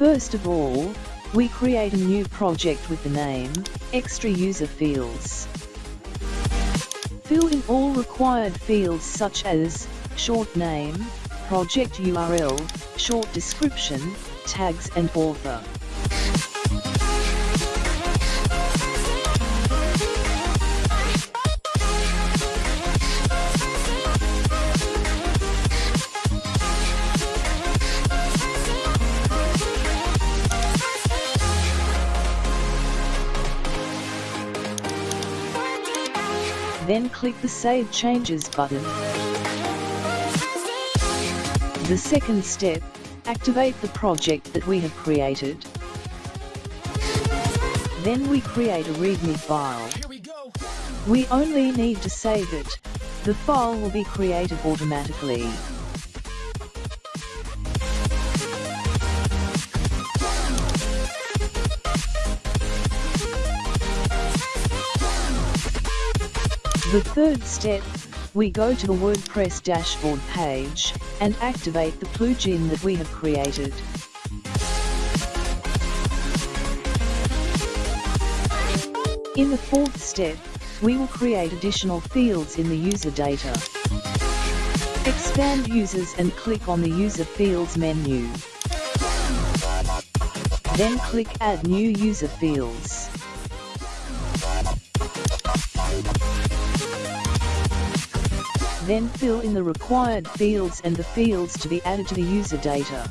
First of all, we create a new project with the name, Extra User Fields. Fill in all required fields such as, short name, project URL, short description, tags and author. Then click the Save Changes button. The second step, activate the project that we have created. Then we create a README file. We only need to save it. The file will be created automatically. The third step, we go to the WordPress dashboard page, and activate the plugin that we have created. In the fourth step, we will create additional fields in the user data. Expand users and click on the user fields menu. Then click add new user fields. Then fill in the required fields and the fields to be added to the user data.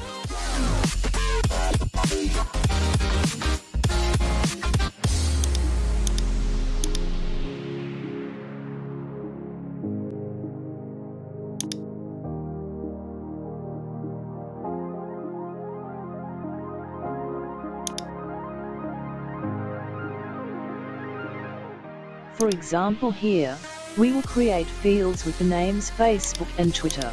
For example here, we will create fields with the names Facebook and Twitter.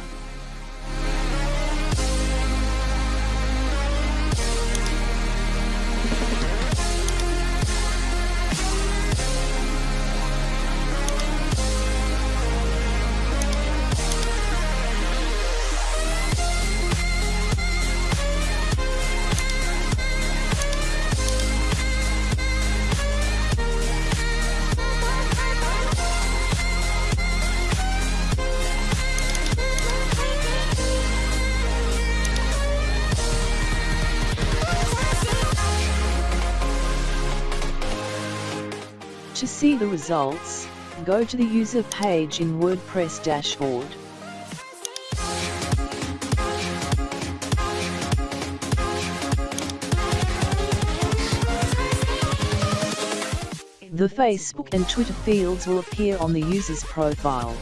To see the results, go to the user page in WordPress dashboard. The Facebook and Twitter fields will appear on the user's profile.